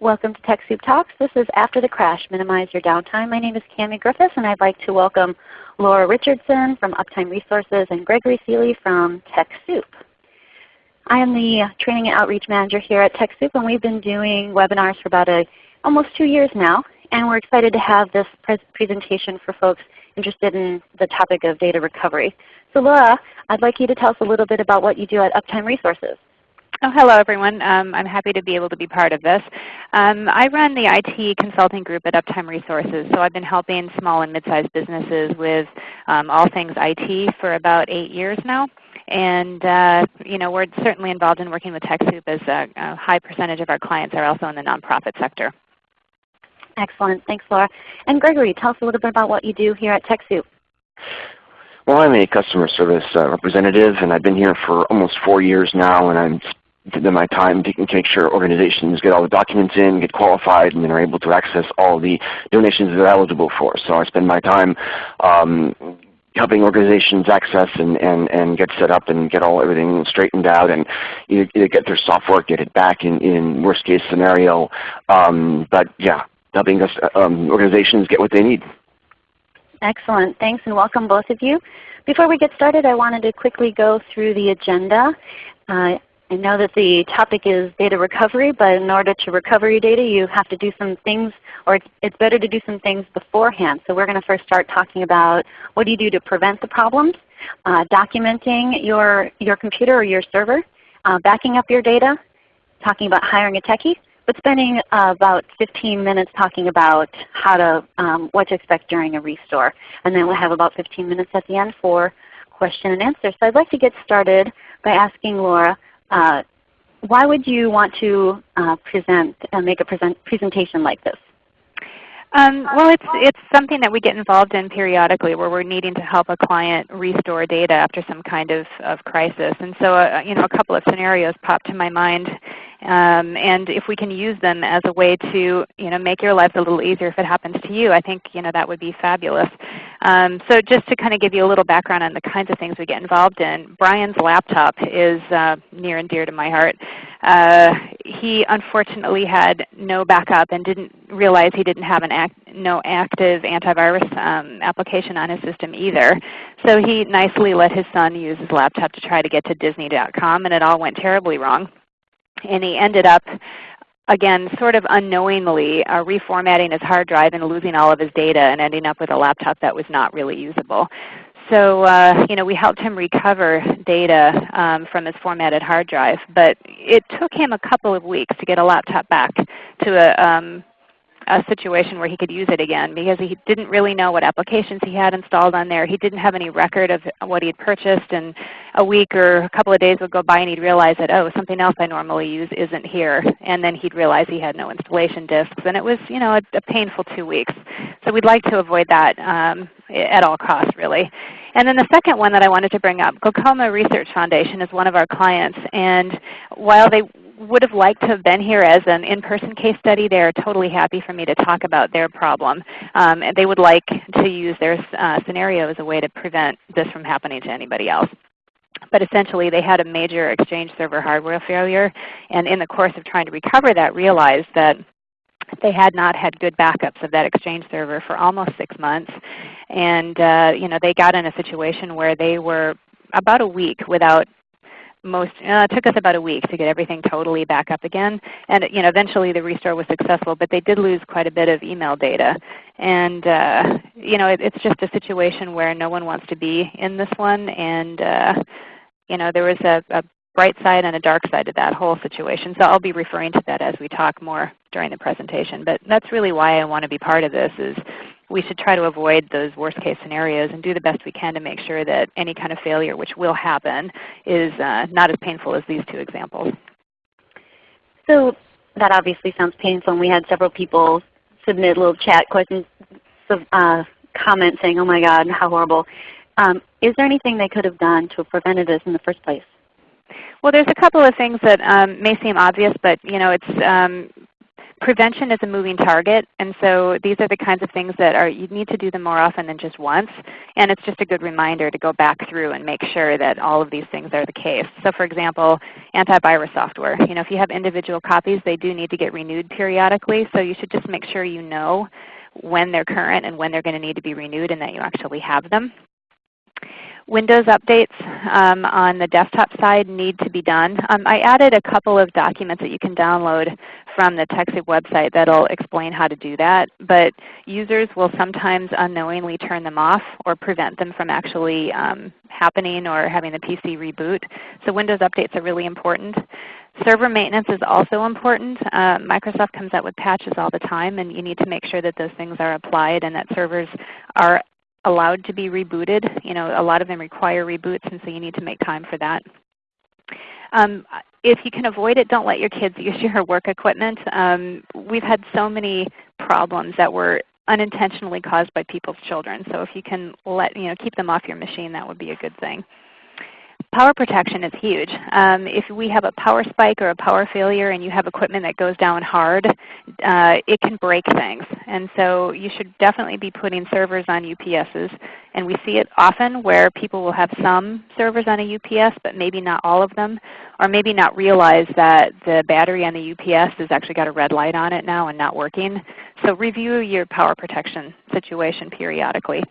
Welcome to TechSoup Talks. This is After the Crash, Minimize Your Downtime. My name is Cami Griffiths and I'd like to welcome Laura Richardson from Uptime Resources and Gregory Seeley from TechSoup. I am the Training and Outreach Manager here at TechSoup and we've been doing webinars for about a, almost two years now. And we're excited to have this pre presentation for folks interested in the topic of data recovery. So Laura, I'd like you to tell us a little bit about what you do at Uptime Resources. Oh, hello everyone. Um, I'm happy to be able to be part of this. Um, I run the IT consulting group at Uptime Resources, so I've been helping small and mid-sized businesses with um, all things IT for about eight years now. And uh, you know, we're certainly involved in working with TechSoup as a, a high percentage of our clients are also in the nonprofit sector. Excellent. Thanks, Laura. And Gregory, tell us a little bit about what you do here at TechSoup. Well, I'm a customer service uh, representative, and I've been here for almost four years now, and I'm spending my time taking to make sure organizations get all the documents in, get qualified, and then are able to access all the donations they're eligible for. So I spend my time um, helping organizations access and, and, and get set up and get all everything straightened out and either, either get their software, get it back in, in worst case scenario. Um, but yeah, helping us, um, organizations get what they need. Excellent. Thanks and welcome both of you. Before we get started, I wanted to quickly go through the agenda. Uh, I know that the topic is data recovery, but in order to recover your data you have to do some things, or it's better to do some things beforehand. So we're going to first start talking about what do you do to prevent the problems, uh, documenting your, your computer or your server, uh, backing up your data, talking about hiring a techie, but spending uh, about 15 minutes talking about how to, um, what to expect during a restore. And then we'll have about 15 minutes at the end for question and answer. So I'd like to get started by asking Laura, uh, why would you want to uh, present, uh, make a present presentation like this? Um, well, it's, it's something that we get involved in periodically where we're needing to help a client restore data after some kind of, of crisis. And so uh, you know, a couple of scenarios pop to my mind um, and if we can use them as a way to you know, make your lives a little easier if it happens to you, I think you know, that would be fabulous. Um, so just to kind of give you a little background on the kinds of things we get involved in, Brian's laptop is uh, near and dear to my heart. Uh, he unfortunately had no backup and didn't realize he didn't have an act, no active antivirus um, application on his system either. So he nicely let his son use his laptop to try to get to Disney.com and it all went terribly wrong and he ended up again sort of unknowingly uh, reformatting his hard drive and losing all of his data and ending up with a laptop that was not really usable. So uh, you know, we helped him recover data um, from his formatted hard drive, but it took him a couple of weeks to get a laptop back to a um, a situation where he could use it again because he didn't really know what applications he had installed on there. He didn't have any record of what he had purchased and a week or a couple of days would go by and he'd realize that, oh, something else I normally use isn't here. And then he'd realize he had no installation disks. And it was you know, a, a painful two weeks. So we'd like to avoid that um, at all costs really. And then the second one that I wanted to bring up, Glaucoma Research Foundation is one of our clients. And while they would have liked to have been here as an in-person case study. They are totally happy for me to talk about their problem. Um, and they would like to use their uh, scenario as a way to prevent this from happening to anybody else. But essentially they had a major Exchange server hardware failure and in the course of trying to recover that realized that they had not had good backups of that Exchange server for almost six months. And uh, you know, they got in a situation where they were about a week without most uh, it took us about a week to get everything totally back up again. And you know, eventually the restore was successful, but they did lose quite a bit of email data. And uh, you know, it, it's just a situation where no one wants to be in this one. And uh, you know, there was a, a bright side and a dark side to that whole situation. So I'll be referring to that as we talk more during the presentation. But that's really why I want to be part of this is we should try to avoid those worst case scenarios and do the best we can to make sure that any kind of failure, which will happen, is uh, not as painful as these two examples. So that obviously sounds painful and we had several people submit little chat questions, uh, comments saying, oh my God, how horrible. Um, is there anything they could have done to have prevented this in the first place? Well, there's a couple of things that um, may seem obvious, but you know, it's um, prevention is a moving target, and so these are the kinds of things that are you need to do them more often than just once. And it's just a good reminder to go back through and make sure that all of these things are the case. So for example, antivirus software. You know, if you have individual copies, they do need to get renewed periodically. So you should just make sure you know when they're current and when they're going to need to be renewed and that you actually have them. Windows updates um, on the desktop side need to be done. Um, I added a couple of documents that you can download from the TechSoup website that will explain how to do that. But users will sometimes unknowingly turn them off or prevent them from actually um, happening or having the PC reboot. So Windows updates are really important. Server maintenance is also important. Uh, Microsoft comes out with patches all the time and you need to make sure that those things are applied and that servers are allowed to be rebooted. You know, a lot of them require reboots, and so you need to make time for that. Um, if you can avoid it, don't let your kids use your work equipment. Um, we've had so many problems that were unintentionally caused by people's children. So if you can let, you know, keep them off your machine, that would be a good thing. Power protection is huge. Um, if we have a power spike or a power failure and you have equipment that goes down hard, uh, it can break things. And so you should definitely be putting servers on UPSs. And we see it often where people will have some servers on a UPS but maybe not all of them, or maybe not realize that the battery on the UPS has actually got a red light on it now and not working. So review your power protection situation periodically.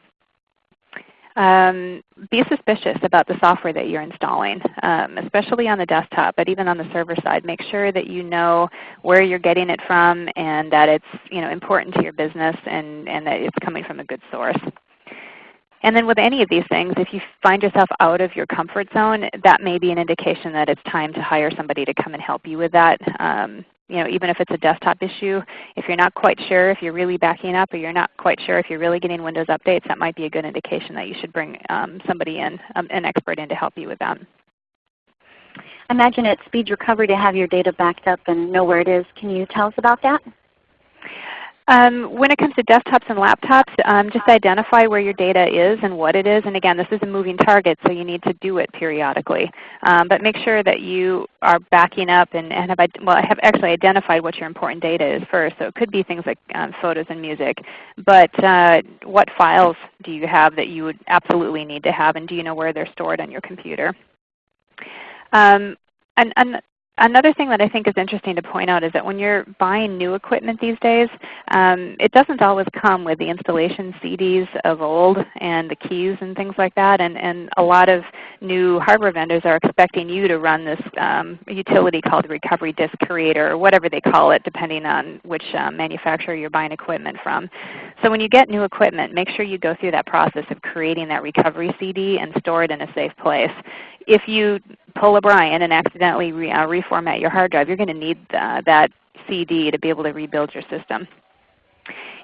Um, be suspicious about the software that you're installing, um, especially on the desktop, but even on the server side. Make sure that you know where you're getting it from and that it's you know, important to your business and, and that it's coming from a good source. And then with any of these things, if you find yourself out of your comfort zone, that may be an indication that it's time to hire somebody to come and help you with that. Um, you know, even if it's a desktop issue, if you're not quite sure if you're really backing up or you're not quite sure if you're really getting Windows updates, that might be a good indication that you should bring um, somebody in, um, an expert in to help you with that. Imagine it speeds recovery to have your data backed up and know where it is. Can you tell us about that? Um, when it comes to desktops and laptops, um, just identify where your data is and what it is. And again, this is a moving target, so you need to do it periodically. Um, but make sure that you are backing up and, and have, well, have actually identified what your important data is first. So it could be things like um, photos and music. But uh, what files do you have that you would absolutely need to have, and do you know where they're stored on your computer? Um, and, and, Another thing that I think is interesting to point out is that when you're buying new equipment these days, um, it doesn't always come with the installation CDs of old and the keys and things like that. And, and a lot of new hardware vendors are expecting you to run this um, utility called Recovery Disk Creator or whatever they call it depending on which um, manufacturer you're buying equipment from. So when you get new equipment, make sure you go through that process of creating that recovery CD and store it in a safe place if you pull a Brian and accidentally re, uh, reformat your hard drive, you're going to need uh, that CD to be able to rebuild your system.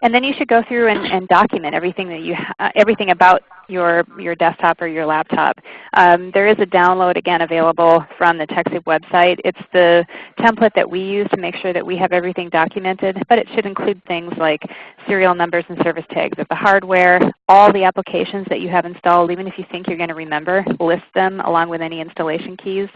And then you should go through and, and document everything that you uh, everything about your your desktop or your laptop. Um, there is a download again available from the TechSoup website. It's the template that we use to make sure that we have everything documented, but it should include things like serial numbers and service tags of the hardware, all the applications that you have installed, even if you think you're going to remember, list them along with any installation keys.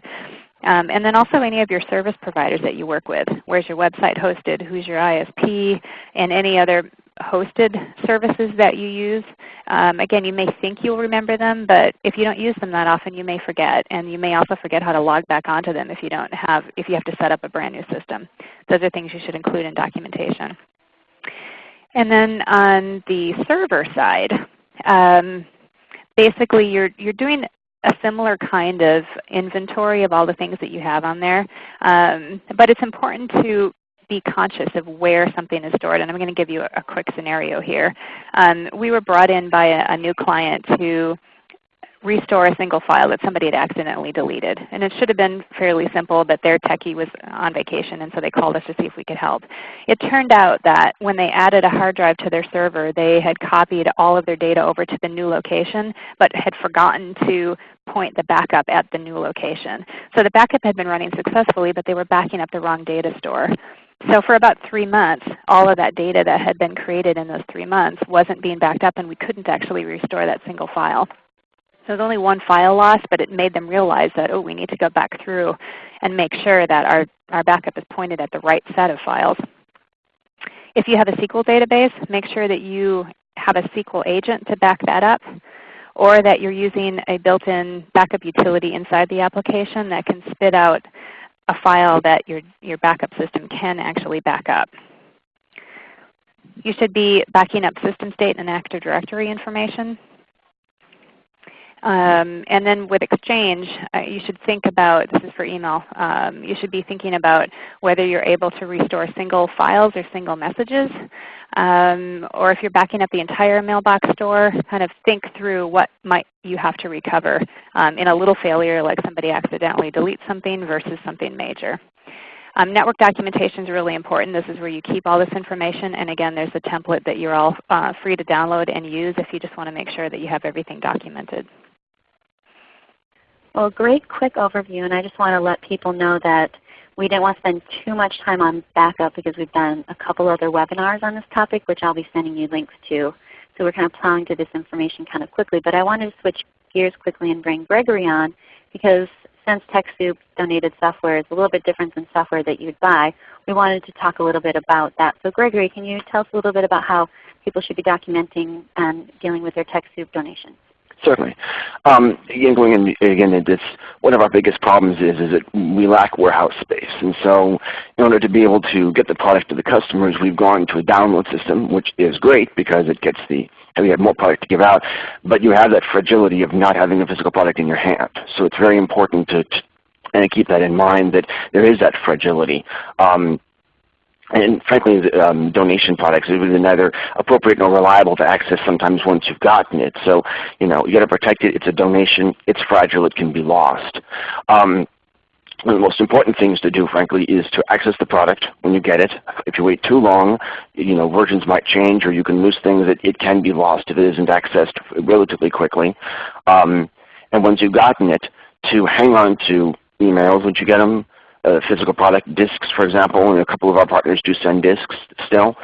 Um, and then also any of your service providers that you work with. Where's your website hosted? Who's your ISP? And any other hosted services that you use. Um, again, you may think you'll remember them, but if you don't use them that often, you may forget. And you may also forget how to log back onto them if you, don't have, if you have to set up a brand new system. Those are things you should include in documentation. And then on the server side, um, basically you're, you're doing a similar kind of inventory of all the things that you have on there. Um, but it's important to be conscious of where something is stored. And I'm going to give you a, a quick scenario here. Um, we were brought in by a, a new client to restore a single file that somebody had accidentally deleted. And it should have been fairly simple, but their techie was on vacation, and so they called us to see if we could help. It turned out that when they added a hard drive to their server, they had copied all of their data over to the new location, but had forgotten to point the backup at the new location. So the backup had been running successfully, but they were backing up the wrong data store. So for about three months, all of that data that had been created in those three months wasn't being backed up, and we couldn't actually restore that single file. So there's only one file loss, but it made them realize that, oh, we need to go back through and make sure that our, our backup is pointed at the right set of files. If you have a SQL database, make sure that you have a SQL agent to back that up or that you're using a built-in backup utility inside the application that can spit out a file that your, your backup system can actually back up. You should be backing up system state and Active Directory information. Um, and then with Exchange, uh, you should think about, this is for email, um, you should be thinking about whether you're able to restore single files or single messages. Um, or if you're backing up the entire mailbox store, kind of think through what might you have to recover um, in a little failure like somebody accidentally deletes something versus something major. Um, network documentation is really important. This is where you keep all this information. And again, there's a template that you're all uh, free to download and use if you just want to make sure that you have everything documented. Well, great quick overview, and I just want to let people know that we didn't want to spend too much time on backup because we've done a couple other webinars on this topic, which I'll be sending you links to. So we're kind of plowing through this information kind of quickly. But I wanted to switch gears quickly and bring Gregory on because since TechSoup donated software is a little bit different than software that you'd buy, we wanted to talk a little bit about that. So Gregory, can you tell us a little bit about how people should be documenting and dealing with their TechSoup donations? Certainly. Um, again, going in, again, this one of our biggest problems is is that we lack warehouse space, and so in order to be able to get the product to the customers, we've gone to a download system, which is great because it gets the and we have more product to give out, but you have that fragility of not having a physical product in your hand. So it's very important to, to and keep that in mind that there is that fragility. Um, and frankly, um, donation products are neither appropriate nor reliable to access sometimes once you've gotten it. So, you know, you got to protect it. It's a donation. It's fragile. It can be lost. Um, one of the most important things to do, frankly, is to access the product when you get it. If you wait too long, you know, versions might change or you can lose things that it can be lost if it isn't accessed relatively quickly. Um, and once you've gotten it, to hang on to emails once you get them, uh, physical product, disks for example, and a couple of our partners do send disks still.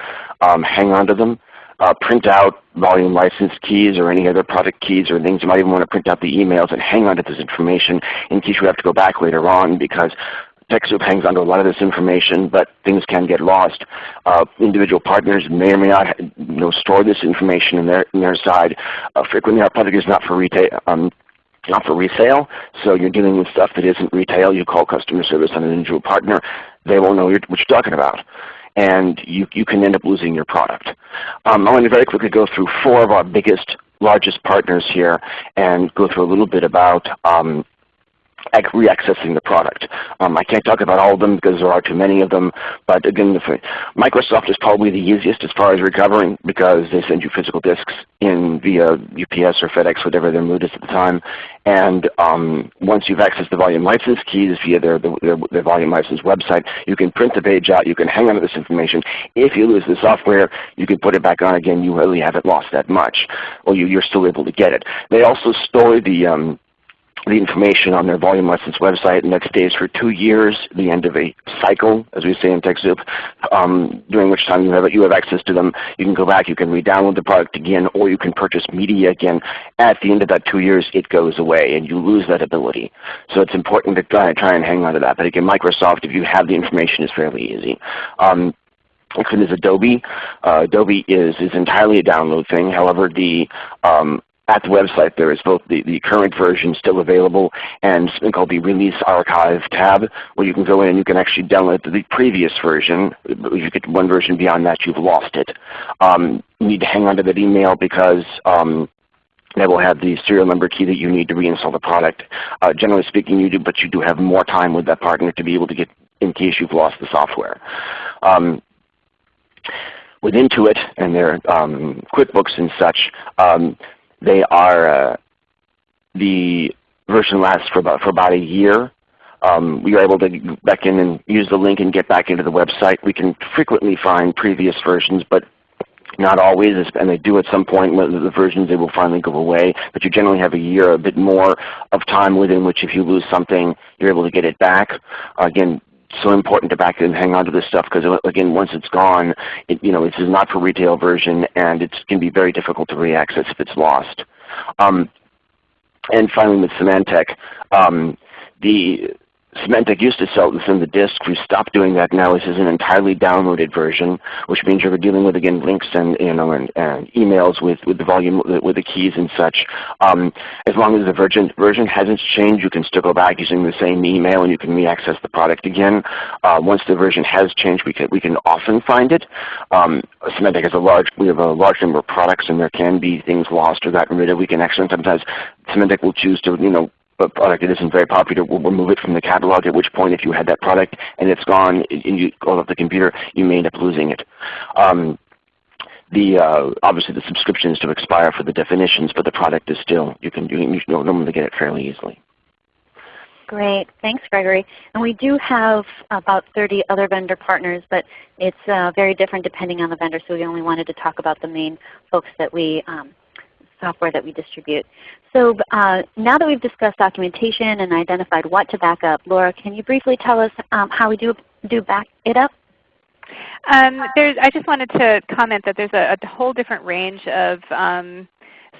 Um, hang on to them. Uh, print out volume license keys or any other product keys or things. You might even want to print out the emails and hang on to this information in case you have to go back later on because TechSoup hangs onto a lot of this information, but things can get lost. Uh, individual partners may or may not you know, store this information in their, in their side. Uh, frequently our product is not for retail, um, not for resale. So you're dealing with stuff that isn't retail. You call customer service on an individual partner. They won't know what you're talking about. And you, you can end up losing your product. Um, I want to very quickly go through four of our biggest, largest partners here and go through a little bit about um, reaccessing the product. Um, I can't talk about all of them because there are too many of them, but again, Microsoft is probably the easiest as far as recovering because they send you physical disks in via UPS or FedEx, whatever their mood is at the time. And um, once you've accessed the volume license keys via their, their, their, volume license website, you can print the page out, you can hang on to this information. If you lose the software, you can put it back on again. You really haven't lost that much. Well, you, are still able to get it. They also store the um, the information on their volume license website, and that stays for two years, the end of a cycle, as we say in TechSoup, um, during which time you have, you have access to them. You can go back, you can re-download the product again, or you can purchase media again. At the end of that two years, it goes away, and you lose that ability. So it's important to try, try and hang on to that. But again, Microsoft, if you have the information, is fairly easy. Um, Next one is Adobe. Uh, Adobe is, is entirely a download thing. However, the um, at the website there is both the, the current version still available and something called the Release Archive tab where you can go in and you can actually download the previous version. If you get one version beyond that, you've lost it. Um, you need to hang on to that email because um, that will have the serial number key that you need to reinstall the product. Uh, generally speaking, you do, but you do have more time with that partner to be able to get in case you've lost the software. Um, with Intuit and their um, QuickBooks and such, um, they are uh, the version lasts for about for about a year. Um, we are able to back in and use the link and get back into the website. We can frequently find previous versions, but not always, and they do at some point when the versions they will finally go away. But you generally have a year, a bit more of time within which if you lose something, you're able to get it back. Again, so important to back and hang on to this stuff because again, once it's gone, it, you know, this is not for retail version, and it can be very difficult to reaccess if it's lost. Um, and finally, with Symantec, um, the Symantec used to sell this in the disk. We stopped doing that now. This is an entirely downloaded version, which means you're dealing with again links and you know and, and emails with with the volume with the keys and such. Um, as long as the version version hasn't changed, you can still go back using the same email and you can re-access the product again. Uh, once the version has changed, we can we can often find it. Um, Symantec has a large we have a large number of products, and there can be things lost or gotten rid of. We can actually sometimes Symantec will choose to you know product that isn't very popular, we'll remove it from the catalog, at which point if you had that product and it's gone and you go off the computer, you may end up losing it. Um, the uh, obviously the subscription is to expire for the definitions, but the product is still you can you, you normally get it fairly easily. Great, thanks Gregory. And we do have about 30 other vendor partners, but it's uh, very different depending on the vendor. So we only wanted to talk about the main folks that we um, software that we distribute. So uh, now that we've discussed documentation and identified what to back up, Laura, can you briefly tell us um, how we do, do back it up? Um, I just wanted to comment that there's a, a whole different range of um,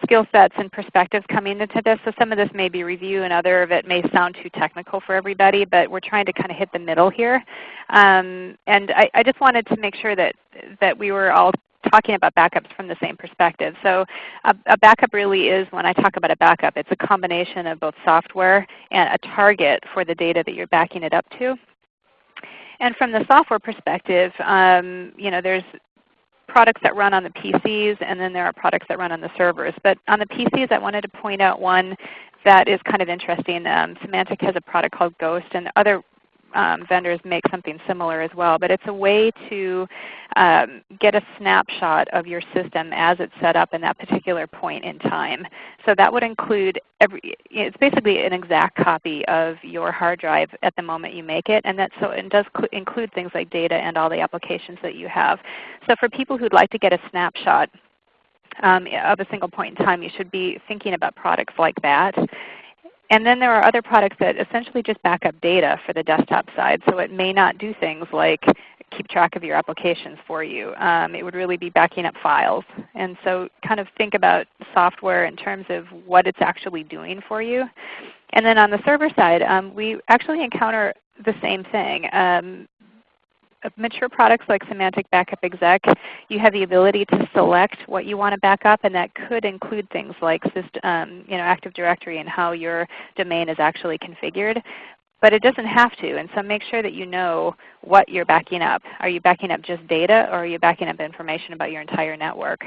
skill sets and perspectives coming into this. So some of this may be review and other of it may sound too technical for everybody, but we're trying to kind of hit the middle here. Um, and I, I, just wanted to make sure that, that we were all talking about backups from the same perspective. So a, a, backup really is, when I talk about a backup, it's a combination of both software and a target for the data that you're backing it up to. And from the software perspective, um, you know, there's products that run on the PCs and then there are products that run on the servers. But on the PCs I wanted to point out one that is kind of interesting. Um, Symantec has a product called Ghost and other um, vendors make something similar as well. But it's a way to um, get a snapshot of your system as it's set up in that particular point in time. So that would include every, it's basically an exact copy of your hard drive at the moment you make it. And that so it does include things like data and all the applications that you have. So for people who'd like to get a snapshot um, of a single point in time, you should be thinking about products like that. And then there are other products that essentially just back up data for the desktop side. So it may not do things like keep track of your applications for you. Um, it would really be backing up files. And so kind of think about software in terms of what it's actually doing for you. And then on the server side, um, we actually encounter the same thing. Um, mature products like Symantec Backup Exec, you have the ability to select what you want to back up, and that could include things like um, you know, Active Directory and how your domain is actually configured. But it doesn't have to, and so make sure that you know what you're backing up. Are you backing up just data, or are you backing up information about your entire network?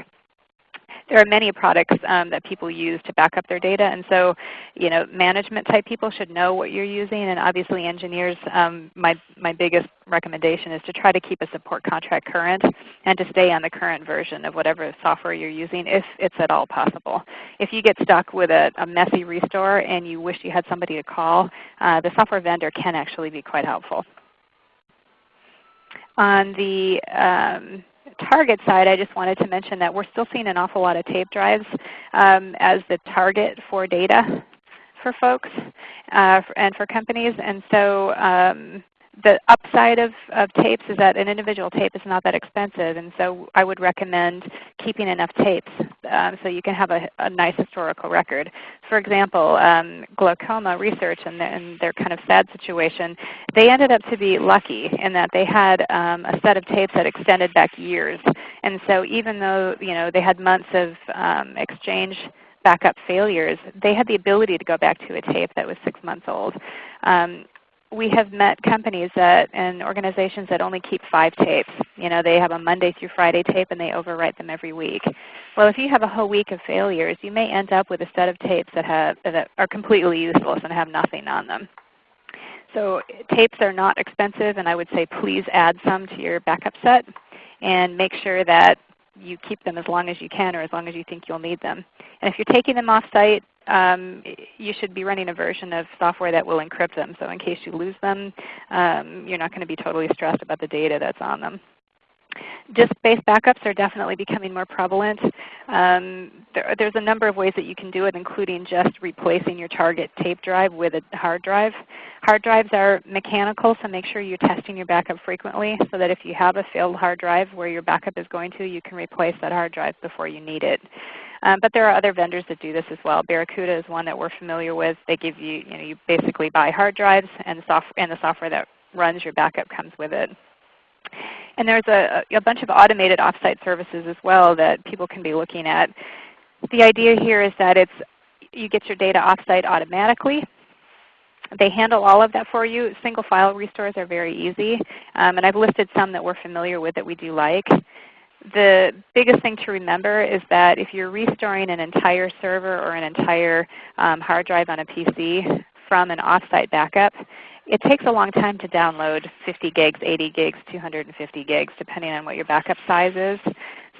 There are many products um, that people use to back up their data. And so you know, management type people should know what you're using. And obviously engineers, um, my, my biggest recommendation is to try to keep a support contract current and to stay on the current version of whatever software you're using if it's at all possible. If you get stuck with a, a messy restore and you wish you had somebody to call, uh, the software vendor can actually be quite helpful. On the um, target side, I just wanted to mention that we're still seeing an awful lot of tape drives um, as the target for data for folks uh, and for companies. And so um, the upside of, of tapes is that an individual tape is not that expensive, and so I would recommend keeping enough tapes um, so you can have a, a, nice historical record. For example, um, glaucoma research and, and, their kind of sad situation, they ended up to be lucky in that they had um, a set of tapes that extended back years. And so even though you know, they had months of um, exchange backup failures, they had the ability to go back to a tape that was 6 months old. Um, we have met companies that and organizations that only keep five tapes. You know, they have a Monday through Friday tape and they overwrite them every week. Well, if you have a whole week of failures, you may end up with a set of tapes that, have, that are completely useless and have nothing on them. So tapes are not expensive, and I would say please add some to your backup set and make sure that you keep them as long as you can or as long as you think you'll need them. And if you're taking them off site, um, you should be running a version of software that will encrypt them. So in case you lose them, um, you're not going to be totally stressed about the data that's on them. Disk-based backups are definitely becoming more prevalent. Um, there, there's a number of ways that you can do it, including just replacing your target tape drive with a hard drive. Hard drives are mechanical, so make sure you're testing your backup frequently so that if you have a failed hard drive where your backup is going to, you can replace that hard drive before you need it. Um, but there are other vendors that do this as well. Barracuda is one that we're familiar with. They give you, you know, you basically buy hard drives and the, soft, and the software that runs your backup comes with it. And there's a, a bunch of automated offsite services as well that people can be looking at. The idea here is that it's, you get your data offsite automatically. They handle all of that for you. Single file restores are very easy. Um, and I've listed some that we're familiar with that we do like. The biggest thing to remember is that if you're restoring an entire server or an entire um, hard drive on a PC from an offsite backup, it takes a long time to download 50 gigs, 80 gigs, 250 gigs, depending on what your backup size is.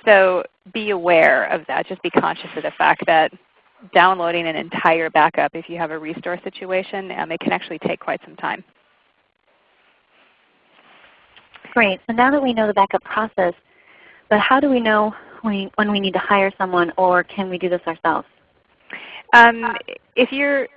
So be aware of that. Just be conscious of the fact that downloading an entire backup if you have a restore situation, um, it can actually take quite some time. Great. So now that we know the backup process, but how do we know when, we need to hire someone or can we do this ourselves? Um, if you're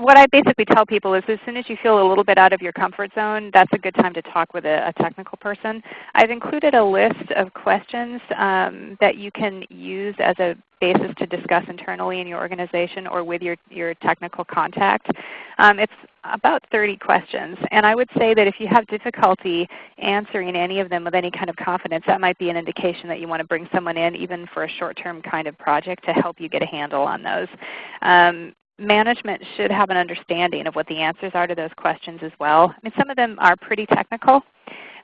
what I basically tell people is as soon as you feel a little bit out of your comfort zone, that's a good time to talk with a, a technical person. I've included a list of questions um, that you can use as a basis to discuss internally in your organization or with your, your technical contact. Um, it's about 30 questions. And I would say that if you have difficulty answering any of them with any kind of confidence, that might be an indication that you want to bring someone in even for a short-term kind of project to help you get a handle on those. Um, management should have an understanding of what the answers are to those questions as well. I mean, some of them are pretty technical,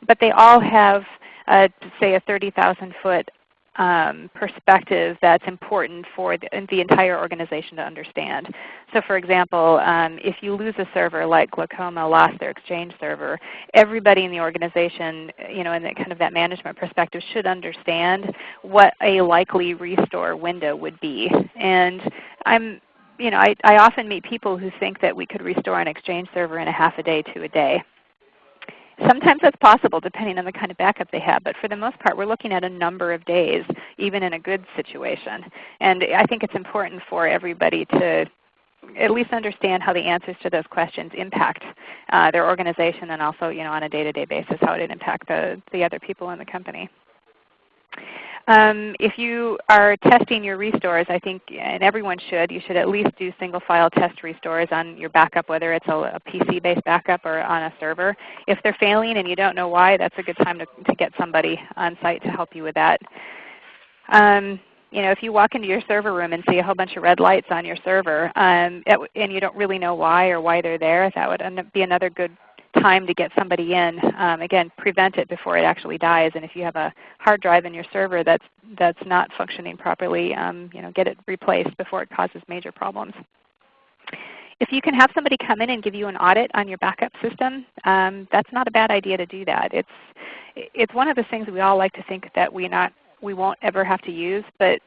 but they all have, uh, say, a 30,000 foot um, perspective that's important for the, the, entire organization to understand. So for example, um, if you lose a server like Glaucoma lost their Exchange server, everybody in the organization, you know, in that kind of that management perspective should understand what a likely restore window would be. And I'm you know, I, I often meet people who think that we could restore an Exchange server in a half a day to a day. Sometimes that's possible depending on the kind of backup they have, but for the most part we're looking at a number of days even in a good situation. And I think it's important for everybody to at least understand how the answers to those questions impact uh, their organization and also you know, on a day-to-day -day basis how it impacts the, the other people in the company. Um, if you are testing your restores, I think, and everyone should, you should at least do single file test restores on your backup, whether it's a, a PC-based backup or on a server. If they're failing and you don't know why, that's a good time to, to get somebody on site to help you with that. Um, you know, if you walk into your server room and see a whole bunch of red lights on your server um, and you don't really know why or why they're there, that would be another good time to get somebody in. Um, again, prevent it before it actually dies. And if you have a hard drive in your server that's, that's not functioning properly, um, you know, get it replaced before it causes major problems. If you can have somebody come in and give you an audit on your backup system, um, that's not a bad idea to do that. It's, it's one of the things we all like to think that we, not, we won't ever have to use, but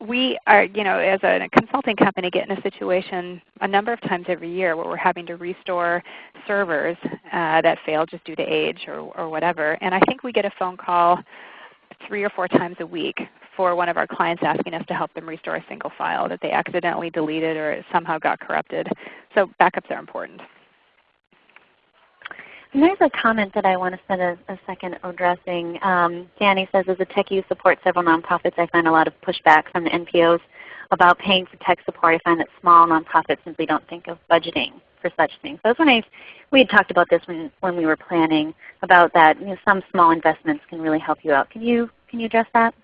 we are, you know, as a consulting company, get in a situation a number of times every year where we're having to restore servers uh, that fail just due to age or, or whatever. And I think we get a phone call three or four times a week for one of our clients asking us to help them restore a single file that they accidentally deleted or somehow got corrupted. So backups are important. And there's a comment that I want to spend a, a second addressing. Um, Danny says, as a techie who supports several nonprofits, I find a lot of pushback from the NPOs about paying for tech support. I find that small nonprofits simply don't think of budgeting for such things. So I wondering if we had talked about this when, when we were planning about that. You know, some small investments can really help you out. Can you, can you address that?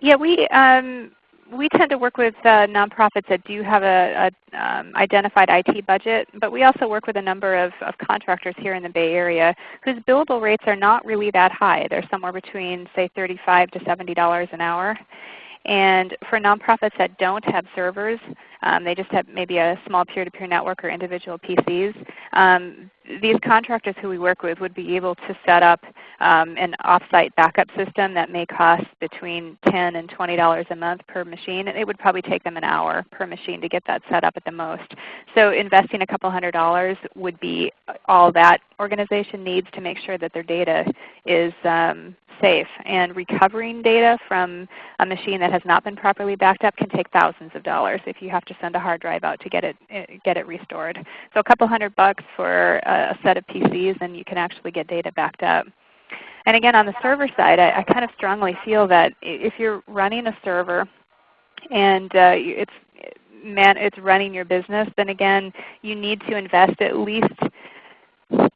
Yeah, we, um, we tend to work with uh, nonprofits that do have a, a um, identified IT budget, but we also work with a number of, of, contractors here in the Bay Area whose billable rates are not really that high. They're somewhere between say 35 to $70 an hour. And for nonprofits that don't have servers, um, they just have maybe a small peer-to-peer -peer network or individual PCs, um, these contractors who we work with would be able to set up um, an offsite backup system that may cost between 10 and $20 a month per machine. It would probably take them an hour per machine to get that set up at the most. So investing a couple hundred dollars would be all that organization needs to make sure that their data is um, safe. And recovering data from a machine that has not been properly backed up can take thousands of dollars if you have to send a hard drive out to get it, eh, get it restored. So a couple hundred bucks for a set of PCs and you can actually get data backed up. And again, on the server side, I, I kind of strongly feel that if you're running a server and uh, it's man, it's running your business, then again, you need to invest at least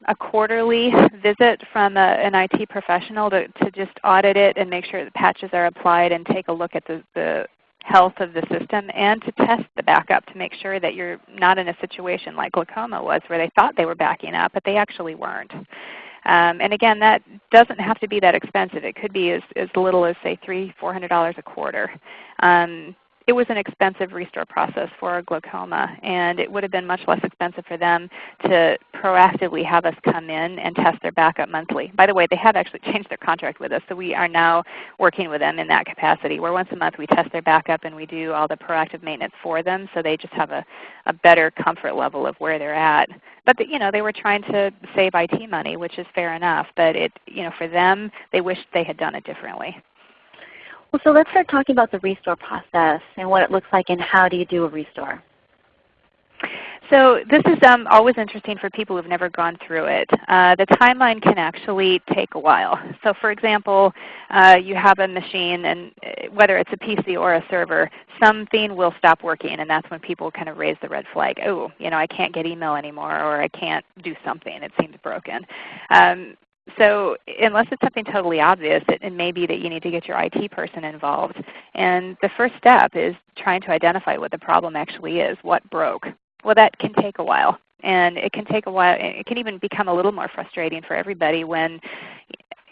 a quarterly visit from a, an IT professional to, to just audit it and make sure the patches are applied and take a look at the, the health of the system and to test the backup to make sure that you're not in a situation like glaucoma was where they thought they were backing up but they actually weren't. Um, and again, that doesn't have to be that expensive. It could be as, as little as say three, four hundred dollars a quarter. Um, it was an expensive restore process for glaucoma, and it would have been much less expensive for them to proactively have us come in and test their backup monthly. By the way, they have actually changed their contract with us, so we are now working with them in that capacity, where once a month we test their backup and we do all the proactive maintenance for them, so they just have a, a better comfort level of where they're at. But the, you know, they were trying to save IT money, which is fair enough, but it, you know, for them, they wished they had done it differently. Well, so let's start talking about the restore process and what it looks like and how do you do a restore. So this is um, always interesting for people who've never gone through it. Uh, the timeline can actually take a while. So for example, uh, you have a machine, and uh, whether it's a PC or a server, something will stop working, and that's when people kind of raise the red flag. Oh, you know, I can't get email anymore, or I can't do something. It seems broken. Um, so unless it's something totally obvious, it, it, may be that you need to get your IT person involved. And the first step is trying to identify what the problem actually is, what broke. Well, that can take a while. And it can take a while. It can even become a little more frustrating for everybody when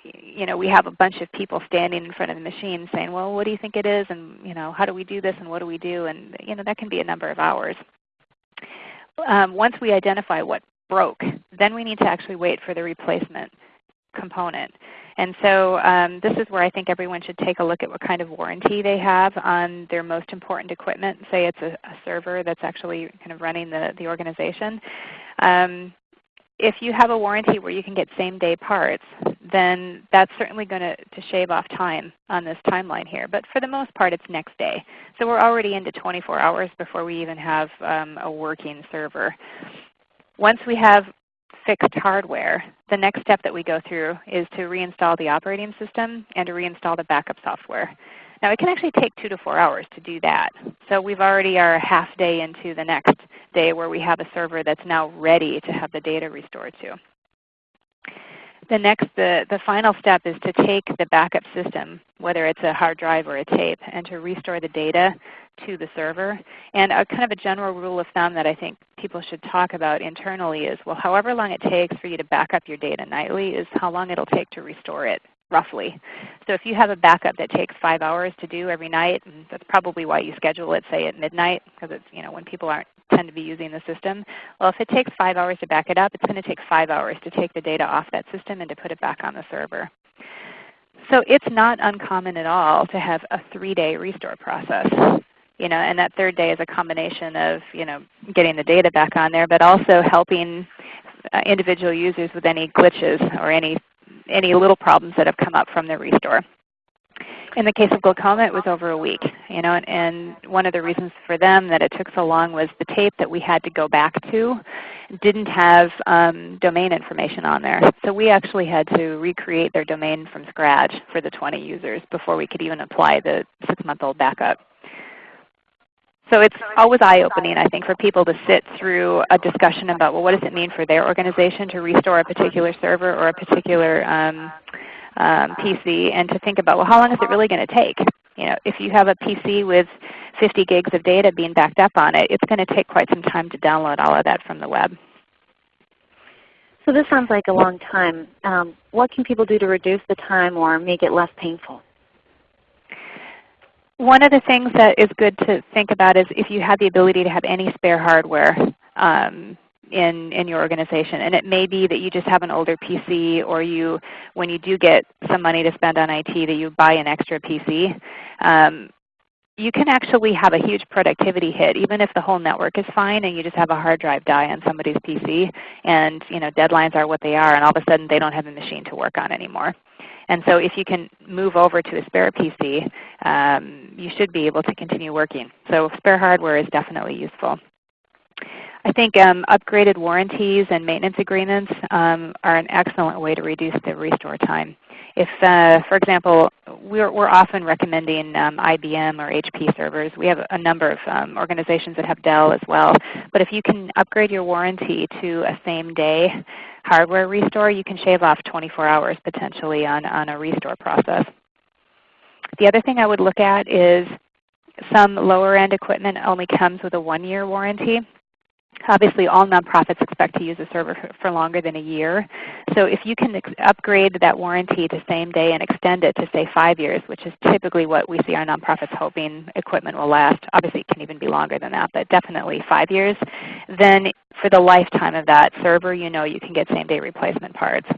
you know, we have a bunch of people standing in front of the machine saying, well, what do you think it is? And you know, how do we do this? And what do we do? And you know, that can be a number of hours. Um, once we identify what broke, then we need to actually wait for the replacement component. And so um, this is where I think everyone should take a look at what kind of warranty they have on their most important equipment. Say it's a, a server that's actually kind of running the, the organization. Um, if you have a warranty where you can get same day parts, then that's certainly going to, to shave off time on this timeline here. But for the most part, it's next day. So we're already into 24 hours before we even have um, a working server. Once we have fixed hardware, the next step that we go through is to reinstall the operating system and to reinstall the backup software. Now it can actually take two to four hours to do that. So we've already are half day into the next day where we have a server that's now ready to have the data restored to. The next, the, the final step is to take the backup system, whether it's a hard drive or a tape, and to restore the data to the server. And a kind of a general rule of thumb that I think people should talk about internally is, well, however long it takes for you to back up your data nightly is how long it will take to restore it roughly. So if you have a backup that takes five hours to do every night, and that's probably why you schedule it, say at midnight, because it's you know when people aren't tend to be using the system. Well, if it takes five hours to back it up, it's going to take five hours to take the data off that system and to put it back on the server. So it's not uncommon at all to have a three-day restore process. You know, and that third day is a combination of you know getting the data back on there, but also helping uh, individual users with any glitches or any any little problems that have come up from the restore. In the case of glaucoma, it was over a week. You know, and, and one of the reasons for them that it took so long was the tape that we had to go back to didn't have um, domain information on there. So we actually had to recreate their domain from scratch for the 20 users before we could even apply the six-month-old backup. So it's always eye-opening, I think, for people to sit through a discussion about, well, what does it mean for their organization to restore a particular server or a particular um, um, PC, and to think about, well, how long is it really going to take? You know, if you have a PC with 50 gigs of data being backed up on it, it's going to take quite some time to download all of that from the web. So this sounds like a long time. Um, what can people do to reduce the time or make it less painful? one of the things that is good to think about is if you have the ability to have any spare hardware um, in, in your organization. And it may be that you just have an older PC or you, when you do get some money to spend on IT, that you buy an extra PC. Um, you can actually have a huge productivity hit even if the whole network is fine and you just have a hard drive die on somebody's PC and you know, deadlines are what they are and all of a sudden they don't have a machine to work on anymore. And so if you can move over to a spare PC, um, you should be able to continue working. So spare hardware is definitely useful. I think um, upgraded warranties and maintenance agreements um, are an excellent way to reduce the restore time. If, uh, for example, we're, we're often recommending um, IBM or HP servers. We have a number of um, organizations that have Dell as well. But if you can upgrade your warranty to a same day hardware restore, you can shave off 24 hours potentially on, on a restore process. The other thing I would look at is some lower end equipment only comes with a one year warranty. Obviously all nonprofits expect to use a server for longer than a year. So if you can upgrade that warranty to same day and extend it to say 5 years, which is typically what we see our nonprofits hoping equipment will last, obviously it can even be longer than that, but definitely 5 years, then for the lifetime of that server you know you can get same day replacement parts.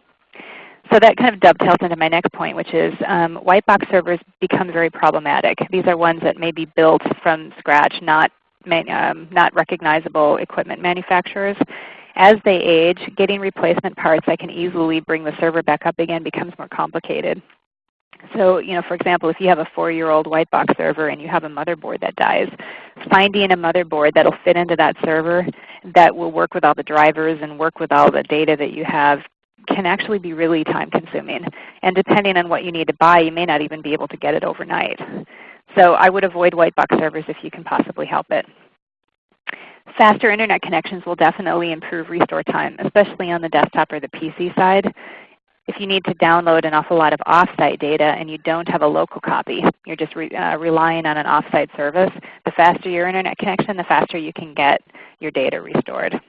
So that kind of dovetails into my next point, which is um, white box servers become very problematic. These are ones that may be built from scratch, not, um, not recognizable equipment manufacturers. As they age, getting replacement parts that can easily bring the server back up again becomes more complicated. So, you know, for example, if you have a 4-year-old white box server and you have a motherboard that dies, finding a motherboard that will fit into that server that will work with all the drivers and work with all the data that you have can actually be really time consuming. And depending on what you need to buy, you may not even be able to get it overnight. So I would avoid white box servers if you can possibly help it. Faster Internet connections will definitely improve restore time, especially on the desktop or the PC side. If you need to download an awful lot of offsite data and you don't have a local copy, you're just re, uh, relying on an offsite service, the faster your Internet connection, the faster you can get your data restored.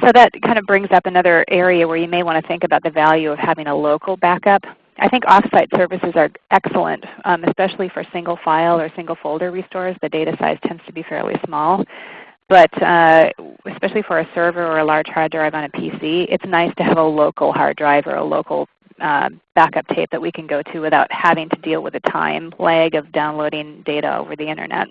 So that kind of brings up another area where you may want to think about the value of having a local backup. I think offsite services are excellent, um, especially for single file or single folder restores. The data size tends to be fairly small. But uh, especially for a server or a large hard drive on a PC, it's nice to have a local hard drive or a local uh, backup tape that we can go to without having to deal with the time lag of downloading data over the Internet.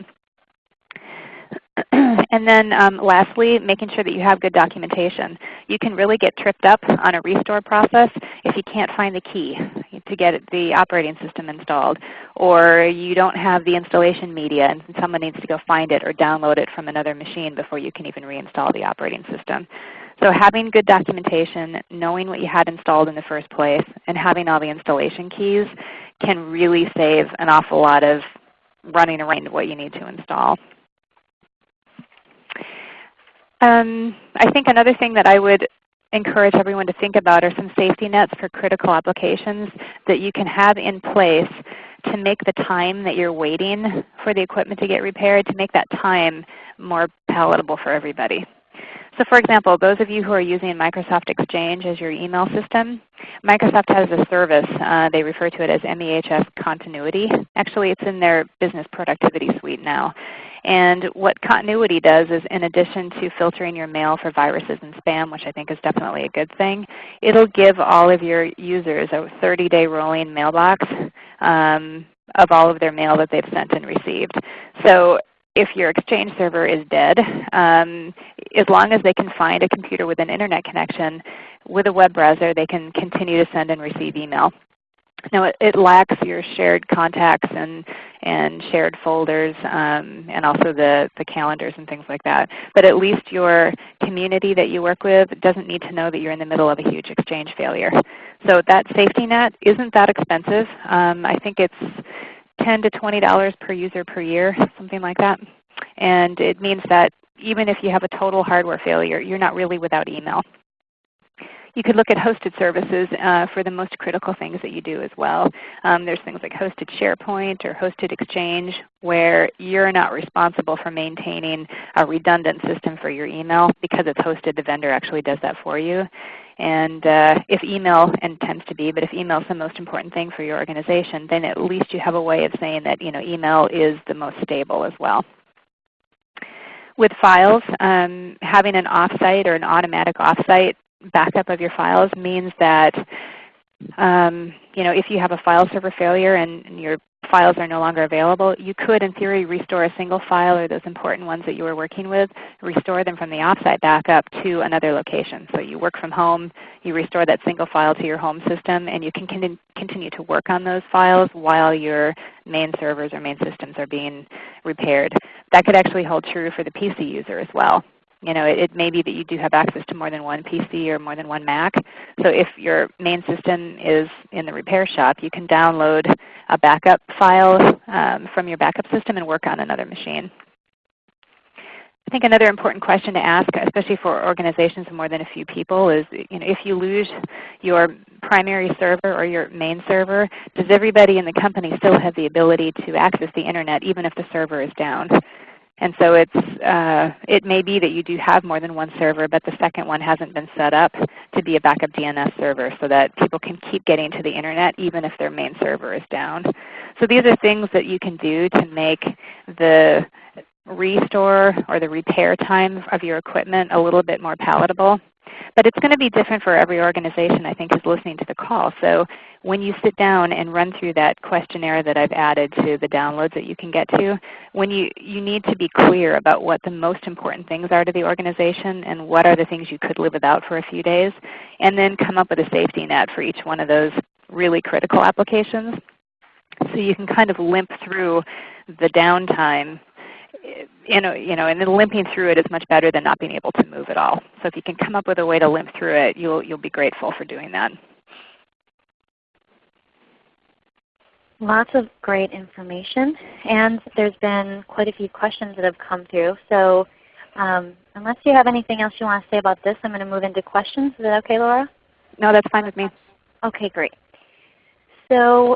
and then um, lastly, making sure that you have good documentation. You can really get tripped up on a restore process if you can't find the key to get the operating system installed, or you don't have the installation media and someone needs to go find it or download it from another machine before you can even reinstall the operating system. So having good documentation, knowing what you had installed in the first place, and having all the installation keys can really save an awful lot of running around what you need to install. Um, I think another thing that I would encourage everyone to think about are some safety nets for critical applications that you can have in place to make the time that you're waiting for the equipment to get repaired, to make that time more palatable for everybody. So for example, those of you who are using Microsoft Exchange as your email system, Microsoft has a service. Uh, they refer to it as MEHS Continuity. Actually, it's in their Business Productivity Suite now. And what Continuity does is in addition to filtering your mail for viruses and spam, which I think is definitely a good thing, it will give all of your users a 30-day rolling mailbox um, of all of their mail that they've sent and received. So if your Exchange server is dead, um, as long as they can find a computer with an Internet connection with a web browser, they can continue to send and receive email. Now it, it, lacks your shared contacts and, and shared folders um, and also the, the calendars and things like that. But at least your community that you work with doesn't need to know that you're in the middle of a huge exchange failure. So that safety net isn't that expensive. Um, I think it's 10 to $20 per user per year, something like that. And it means that even if you have a total hardware failure, you're not really without email. You could look at hosted services uh, for the most critical things that you do as well. Um, there's things like hosted SharePoint or hosted Exchange where you're not responsible for maintaining a redundant system for your email because it's hosted. The vendor actually does that for you. And uh, if email, and tends to be, but if email is the most important thing for your organization, then at least you have a way of saying that you know, email is the most stable as well. With files, um, having an offsite or an automatic offsite backup of your files means that um, you know, if you have a file server failure and, and, your files are no longer available, you could in theory restore a single file or those important ones that you were working with, restore them from the offsite backup to another location. So you work from home, you restore that single file to your home system, and you can con continue to work on those files while your main servers or main systems are being repaired. That could actually hold true for the PC user as well. You know, it, it, may be that you do have access to more than one PC or more than one Mac. So if your main system is in the repair shop, you can download a backup file um, from your backup system and work on another machine. I think another important question to ask, especially for organizations of more than a few people, is you know, if you lose your primary server or your main server, does everybody in the company still have the ability to access the Internet even if the server is down? And so it's, uh, it may be that you do have more than one server, but the second one hasn't been set up to be a backup DNS server so that people can keep getting to the Internet even if their main server is down. So these are things that you can do to make the restore or the repair time of your equipment a little bit more palatable. But it's going to be different for every organization I think is listening to the call. So when you sit down and run through that questionnaire that I've added to the downloads that you can get to, when you, you need to be clear about what the most important things are to the organization and what are the things you could live without for a few days, and then come up with a safety net for each one of those really critical applications. So you can kind of limp through the downtime eh, you know, you know, and then limping through it is much better than not being able to move at all. So if you can come up with a way to limp through it, you'll, you'll be grateful for doing that. Lots of great information, and there's been quite a few questions that have come through. So um, unless you have anything else you want to say about this, I'm going to move into questions. Is that okay, Laura? No, that's fine with me. Okay, great. So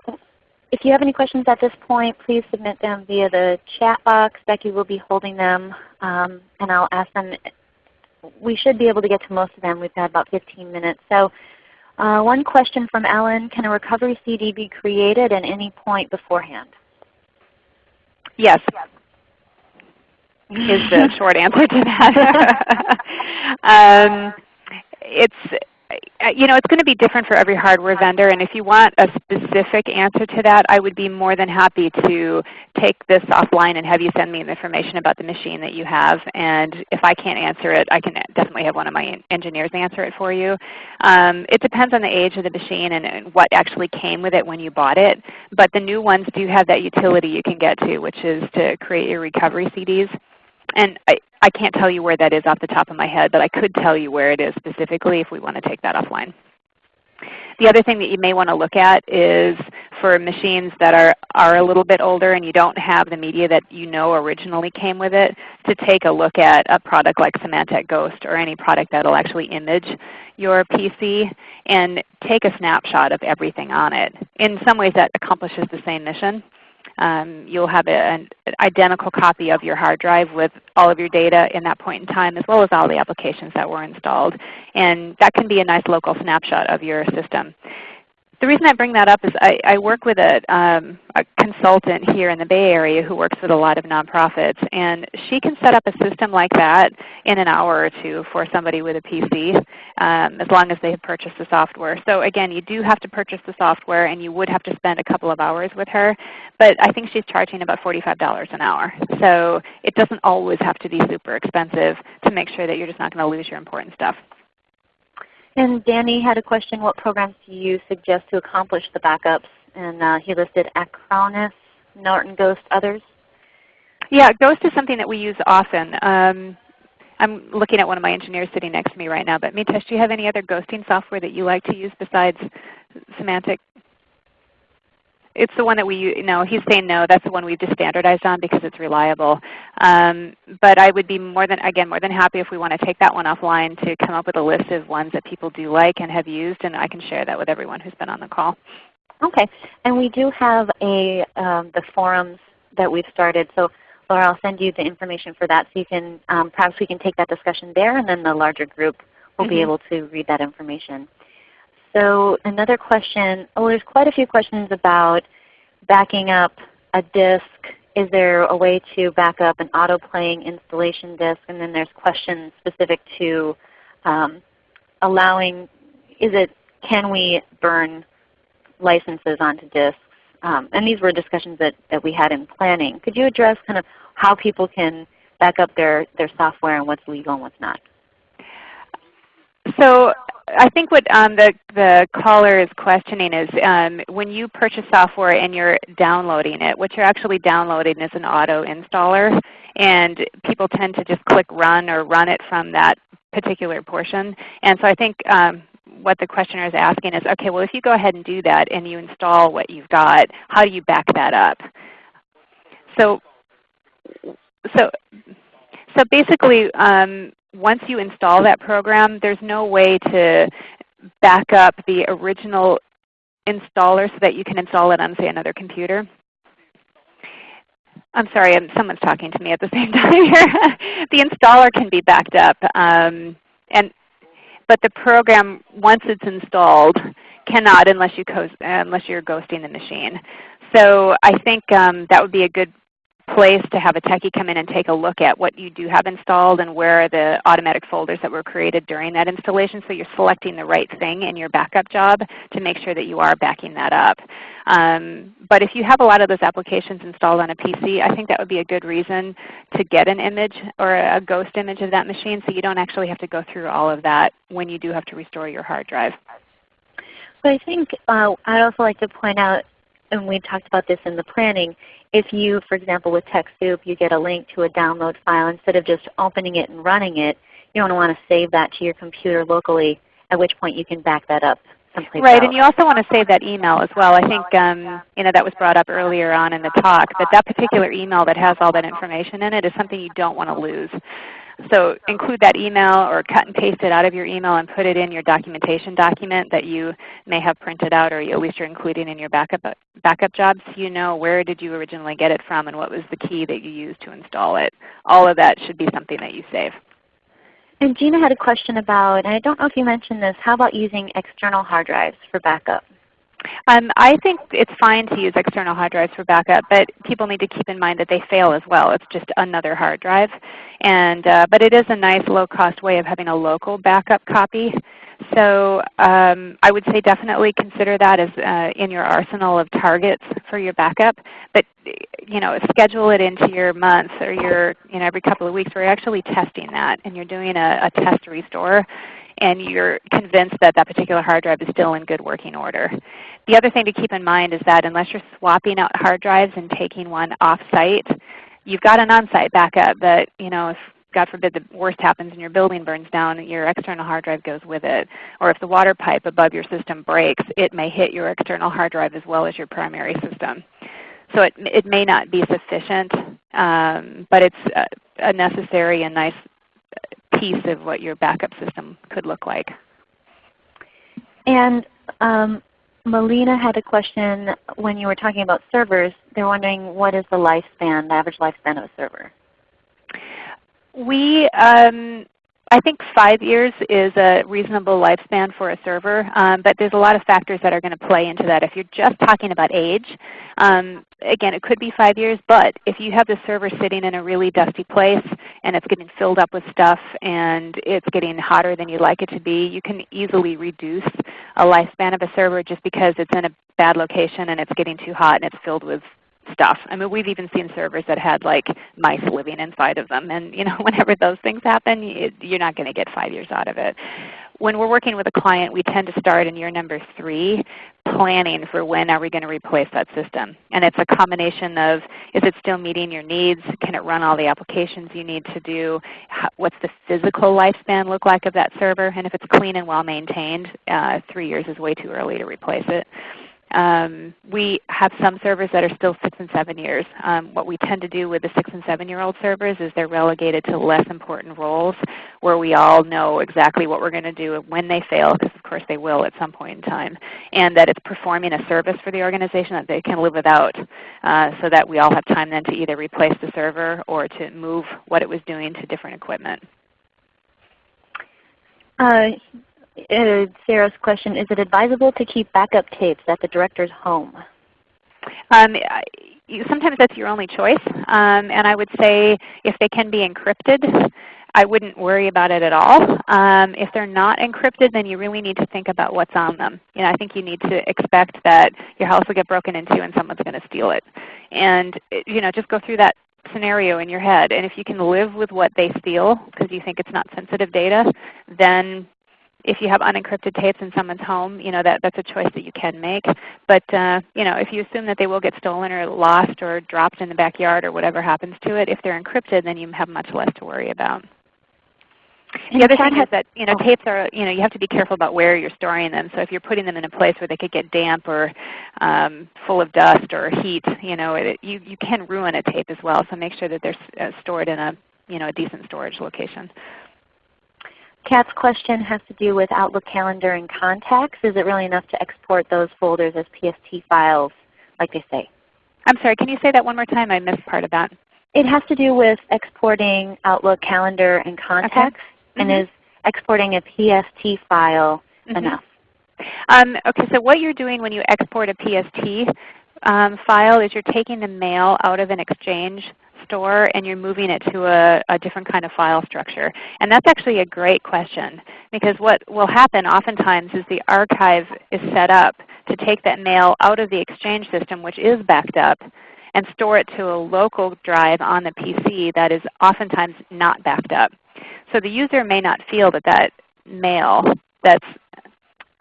if you have any questions at this point, please submit them via the chat box. Becky will be holding them, um, and I'll ask them. We should be able to get to most of them. We've got about 15 minutes. So uh, one question from Ellen, can a recovery CD be created at any point beforehand? Yes. Is the short answer to that. um, it's you know, it's going to be different for every hardware vendor, and if you want a specific answer to that, I would be more than happy to take this offline and have you send me information about the machine that you have. And if I can't answer it, I can definitely have one of my engineers answer it for you. Um, it depends on the age of the machine and, and what actually came with it when you bought it. But the new ones do have that utility you can get to, which is to create your recovery CDs. And I, I can't tell you where that is off the top of my head, but I could tell you where it is specifically if we want to take that offline. The other thing that you may want to look at is for machines that are, are a little bit older and you don't have the media that you know originally came with it, to take a look at a product like Symantec Ghost or any product that will actually image your PC and take a snapshot of everything on it. In some ways that accomplishes the same mission. Um, you'll have a, an identical copy of your hard drive with all of your data in that point in time as well as all the applications that were installed. And that can be a nice local snapshot of your system. The reason I bring that up is I, I work with a, um, a, consultant here in the Bay Area who works with a lot of nonprofits, and she can set up a system like that in an hour or two for somebody with a PC um, as long as they have purchased the software. So again, you do have to purchase the software and you would have to spend a couple of hours with her, but I think she's charging about $45 an hour. So it doesn't always have to be super expensive to make sure that you're just not going to lose your important stuff. And Danny had a question, what programs do you suggest to accomplish the backups? And uh, he listed Acronis, Norton Ghost, others. Yeah, Ghost is something that we use often. Um, I'm looking at one of my engineers sitting next to me right now, but Mitesh, do you have any other ghosting software that you like to use besides Symantec? It's the one that we no. He's saying no. That's the one we've just standardized on because it's reliable. Um, but I would be more than again more than happy if we want to take that one offline to come up with a list of ones that people do like and have used, and I can share that with everyone who's been on the call. Okay, and we do have a um, the forums that we've started. So Laura, I'll send you the information for that so you can um, perhaps we can take that discussion there, and then the larger group will mm -hmm. be mm-hmm. able to read that information. So another question, oh there's quite a few questions about backing up a disk. Is there a way to back up an auto-playing installation disk? And then there's questions specific to um, allowing, is it, can we burn licenses onto disks? Um, and these were discussions that, that we had in planning. Could you address kind of how people can back up their, their software and what's legal and what's not? So I think what um, the, the caller is questioning is um, when you purchase software and you're downloading it, what you're actually downloading is an auto installer. And people tend to just click run or run it from that particular portion. And so I think um, what the questioner is asking is, okay, well if you go ahead and do that and you install what you've got, how do you back that up? So, so, so basically, um, once you install that program, there's no way to back up the original installer so that you can install it on, say, another computer. I'm sorry, I'm, someone's talking to me at the same time here. the installer can be backed up, um, and but the program, once it's installed, cannot unless you unless you're ghosting the machine. So I think um, that would be a good place to have a techie come in and take a look at what you do have installed and where are the automatic folders that were created during that installation so you're selecting the right thing in your backup job to make sure that you are backing that up. Um, but if you have a lot of those applications installed on a PC, I think that would be a good reason to get an image or a ghost image of that machine so you don't actually have to go through all of that when you do have to restore your hard drive. So I think uh, I'd also like to point out, and we talked about this in the planning, if you, for example, with TechSoup, you get a link to a download file, instead of just opening it and running it, you want to want to save that to your computer locally, at which point you can back that up Right, else. and you also want to save that email as well. I think um, you know that was brought up earlier on in the talk, that that particular email that has all that information in it is something you don't want to lose. So include that email or cut and paste it out of your email and put it in your documentation document that you may have printed out or at least you're including in your backup, backup jobs so you know where did you originally get it from and what was the key that you used to install it. All of that should be something that you save. And Gina had a question about, and I don't know if you mentioned this, how about using external hard drives for backup? Um, I think it's fine to use external hard drives for backup, but people need to keep in mind that they fail as well. It's just another hard drive. And, uh, but it is a nice low-cost way of having a local backup copy. So um, I would say definitely consider that as uh, in your arsenal of targets for your backup. But you know, schedule it into your month or your you know every couple of weeks where you're actually testing that and you're doing a, a test restore and you're convinced that that particular hard drive is still in good working order. The other thing to keep in mind is that unless you're swapping out hard drives and taking one off-site, you've got an on-site backup that you know if God forbid the worst happens and your building burns down, your external hard drive goes with it. Or if the water pipe above your system breaks, it may hit your external hard drive as well as your primary system. So it, it may not be sufficient, um, but it's a, a necessary and nice piece of what your backup system could look like. And um, Melina had a question when you were talking about servers. They're wondering what is the lifespan, the average lifespan of a server? We, um, I think five years is a reasonable lifespan for a server, um, but there's a lot of factors that are going to play into that. If you're just talking about age, um, again, it could be five years, but if you have the server sitting in a really dusty place and it's getting filled up with stuff and it's getting hotter than you'd like it to be, you can easily reduce a lifespan of a server just because it's in a bad location and it's getting too hot and it's filled with stuff. I mean, we've even seen servers that had like mice living inside of them. And you know, whenever those things happen, you're not going to get five years out of it. When we're working with a client, we tend to start in year number three planning for when are we going to replace that system. And it's a combination of is it still meeting your needs? Can it run all the applications you need to do? what's the physical lifespan look like of that server? And if it's clean and well maintained, uh, three years is way too early to replace it. Um, we have some servers that are still 6 and 7 years. Um, what we tend to do with the 6 and 7 year old servers is they're relegated to less important roles where we all know exactly what we're going to do when they fail, because of course they will at some point in time, and that it's performing a service for the organization that they can live without uh, so that we all have time then to either replace the server or to move what it was doing to different equipment. Uh, uh, Sarah's question, is it advisable to keep backup tapes at the director's home? Um, sometimes that's your only choice. Um, and I would say if they can be encrypted, I wouldn't worry about it at all. Um, if they're not encrypted, then you really need to think about what's on them. You know, I think you need to expect that your house will get broken into and someone's going to steal it. And you know, just go through that scenario in your head. And if you can live with what they steal because you think it's not sensitive data, then if you have unencrypted tapes in someone's home, you know that that's a choice that you can make. But uh, you know, if you assume that they will get stolen or lost or dropped in the backyard or whatever happens to it, if they're encrypted, then you have much less to worry about. The other thing is that you know, oh. tapes are, you know, you have to be careful about where you're storing them. So if you're putting them in a place where they could get damp or um, full of dust or heat, you know, it, you, you can ruin a tape as well. So make sure that they're uh, stored in a, you know, a decent storage location. Kat's question has to do with Outlook Calendar and Contacts. Is it really enough to export those folders as PST files like they say? I'm sorry, can you say that one more time? I missed part of that. It has to do with exporting Outlook Calendar and Contacts. Okay and mm -hmm. is exporting a PST file mm -hmm. enough? Um, okay, so what you're doing when you export a PST um, file is you're taking the mail out of an Exchange store and you're moving it to a, a, different kind of file structure. And that's actually a great question because what will happen oftentimes is the archive is set up to take that mail out of the Exchange system which is backed up and store it to a local drive on the PC that is oftentimes not backed up. So the user may not feel that that mail that's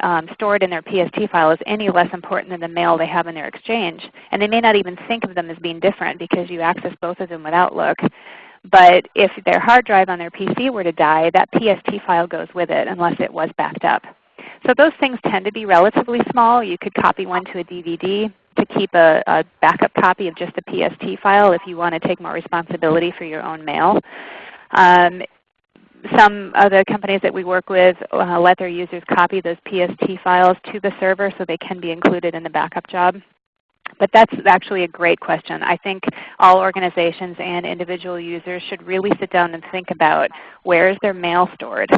um, stored in their PST file is any less important than the mail they have in their Exchange. And they may not even think of them as being different because you access both of them with Outlook. But if their hard drive on their PC were to die, that PST file goes with it unless it was backed up. So those things tend to be relatively small. You could copy one to a DVD to keep a, a backup copy of just the PST file if you want to take more responsibility for your own mail. Um, some of the companies that we work with uh, let their users copy those PST files to the server so they can be included in the backup job. But that's actually a great question. I think all organizations and individual users should really sit down and think about where is their mail stored.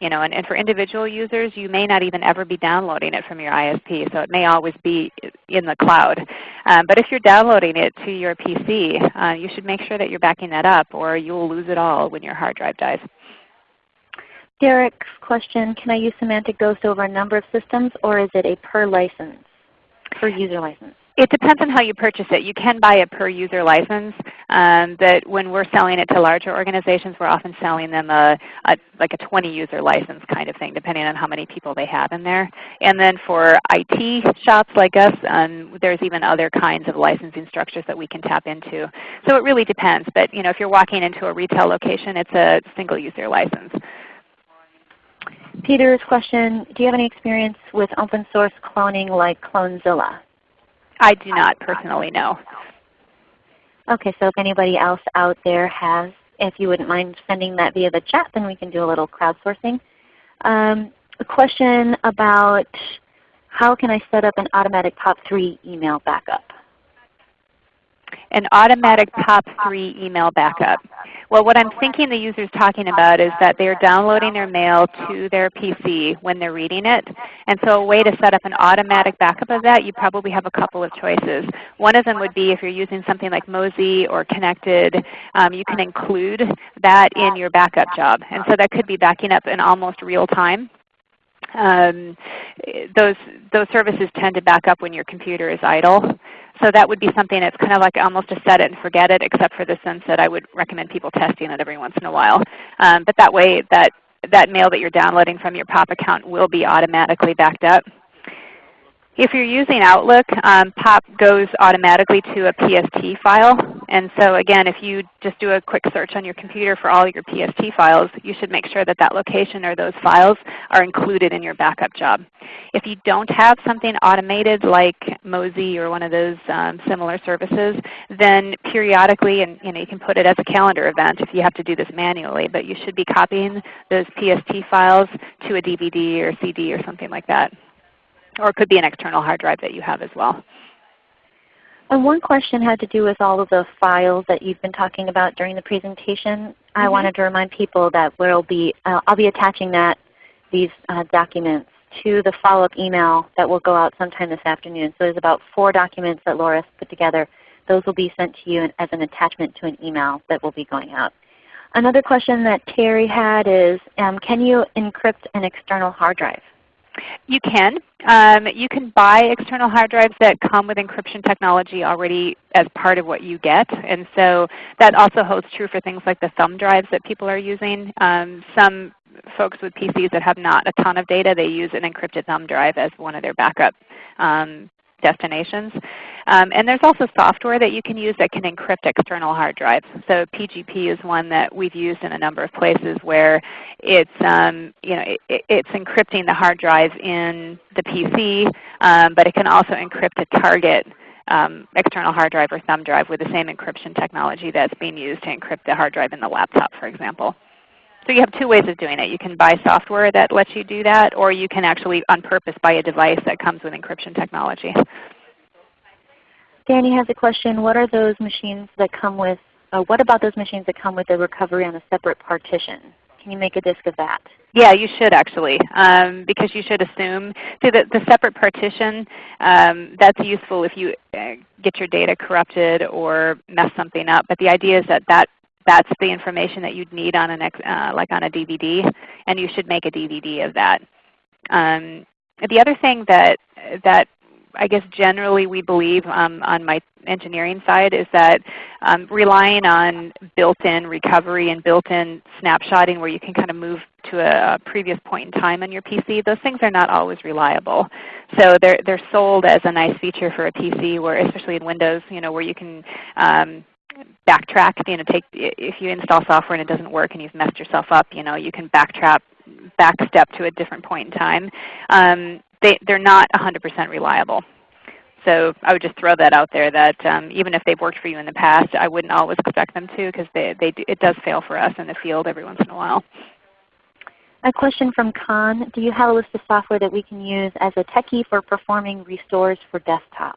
You know, and, and for individual users, you may not even ever be downloading it from your ISP, so it may always be in the cloud. Um, but if you're downloading it to your PC, uh, you should make sure that you're backing that up or you will lose it all when your hard drive dies. Derek's question, can I use Symantec Ghost over a number of systems or is it a per license, per user license? It depends on how you purchase it. You can buy a per user license. Um, but when we're selling it to larger organizations, we're often selling them a, a, like a 20 user license kind of thing, depending on how many people they have in there. And then for IT shops like us, um, there's even other kinds of licensing structures that we can tap into. So it really depends. But you know, if you're walking into a retail location, it's a single user license. Peter's question, do you have any experience with open source cloning like Clonezilla? I do not personally know. Okay, so if anybody else out there has, if you wouldn't mind sending that via the chat, then we can do a little crowdsourcing. Um, a question about how can I set up an automatic POP3 email backup? An automatic POP3 email backup. Well, what I'm thinking the user is talking about is that they're downloading their mail to their PC when they're reading it. And so a way to set up an automatic backup of that, you probably have a couple of choices. One of them would be if you're using something like Mozy or Connected, um, you can include that in your backup job. And so that could be backing up in almost real time. Um, those, those services tend to back up when your computer is idle. So that would be something that's kind of like almost a set it and forget it, except for the sense that I would recommend people testing it every once in a while. Um, but that way that, that mail that you're downloading from your POP account will be automatically backed up. If you're using Outlook, um, POP goes automatically to a PST file. And so again, if you just do a quick search on your computer for all your PST files, you should make sure that that location or those files are included in your backup job. If you don't have something automated like Mozy or one of those um, similar services, then periodically, and you, know, you can put it as a calendar event if you have to do this manually, but you should be copying those PST files to a DVD or CD or something like that. Or it could be an external hard drive that you have as well. And one question had to do with all of the files that you've been talking about during the presentation. Mm -hmm. I mm-hmm. wanted to remind people that we'll be, uh, I'll be attaching that, these uh, documents to the follow-up email that will go out sometime this afternoon. So there's about four documents that Laura's put together. Those will be sent to you as an attachment to an email that will be going out. Another question that Terry had is, um, can you encrypt an external hard drive? You can. Um, you can buy external hard drives that come with encryption technology already as part of what you get. And so that also holds true for things like the thumb drives that people are using. Um, some folks with PCs that have not a ton of data, they use an encrypted thumb drive as one of their backup um, destinations. Um, and there's also software that you can use that can encrypt external hard drives. So PGP is one that we've used in a number of places where it's, um, you know, it, it's encrypting the hard drive in the PC, um, but it can also encrypt a target um, external hard drive or thumb drive with the same encryption technology that's being used to encrypt the hard drive in the laptop, for example. So you have two ways of doing it. You can buy software that lets you do that, or you can actually on purpose buy a device that comes with encryption technology. Danny has a question. What are those machines that come with, uh, what about those machines that come with the recovery on a separate partition? Can you make a disk of that? Yeah, you should actually, um, because you should assume. See, the, the separate partition, um, that's useful if you uh, get your data corrupted or mess something up. But the idea is that, that that's the information that you'd need on an uh, like on a DVD, and you should make a DVD of that. Um, the other thing that that I guess generally we believe um, on my engineering side is that um, relying on built-in recovery and built-in snapshotting where you can kind of move to a, previous point in time on your PC, those things are not always reliable. So they're, they're sold as a nice feature for a PC where especially in Windows, you know, where you can um, backtrack, you know, take, if you install software and it doesn't work and you've messed yourself up, you know, you can backtrack backstep to a different point in time. Um, they, they're not 100% reliable. So I would just throw that out there that um, even if they've worked for you in the past, I wouldn't always expect them to because they, they, it does fail for us in the field every once in a while. A question from Khan. Do you have a list of software that we can use as a techie for performing restores for desktops?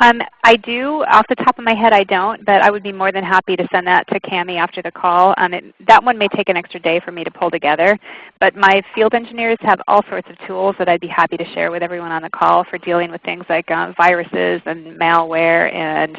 Um, I do. Off the top of my head I don't, but I would be more than happy to send that to Cami after the call. Um, it, that one may take an extra day for me to pull together. But my field engineers have all sorts of tools that I'd be happy to share with everyone on the call for dealing with things like uh, viruses and malware and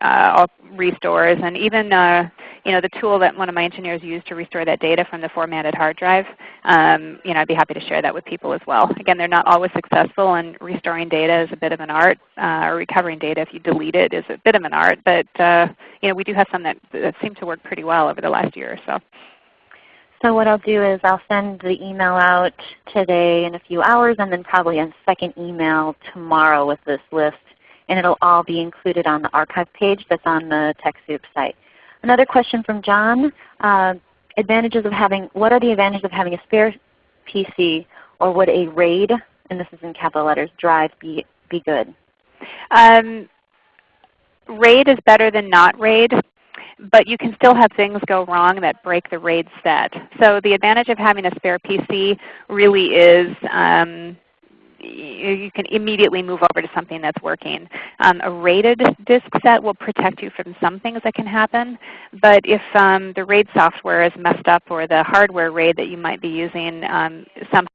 uh, restores and even uh, you know, the tool that one of my engineers used to restore that data from the formatted hard drive. Um, you know, I'd be happy to share that with people as well. Again, they're not always successful and restoring data is a bit of an art, uh, or recovering data if you delete it is a bit of an art. But uh, you know, we do have some that, that seem to work pretty well over the last year or so. So what I'll do is I'll send the email out today in a few hours and then probably a second email tomorrow with this list. And it will all be included on the archive page that's on the TechSoup site. Another question from John. Uh, advantages of having, what are the advantages of having a spare PC or would a RAID, and this is in capital letters, drive be, be good? Um, RAID is better than not RAID but you can still have things go wrong that break the RAID set. So the advantage of having a spare PC really is um, you can immediately move over to something that's working. Um, a RAIDed disk set will protect you from some things that can happen, but if um, the RAID software is messed up or the hardware RAID that you might be using, um, some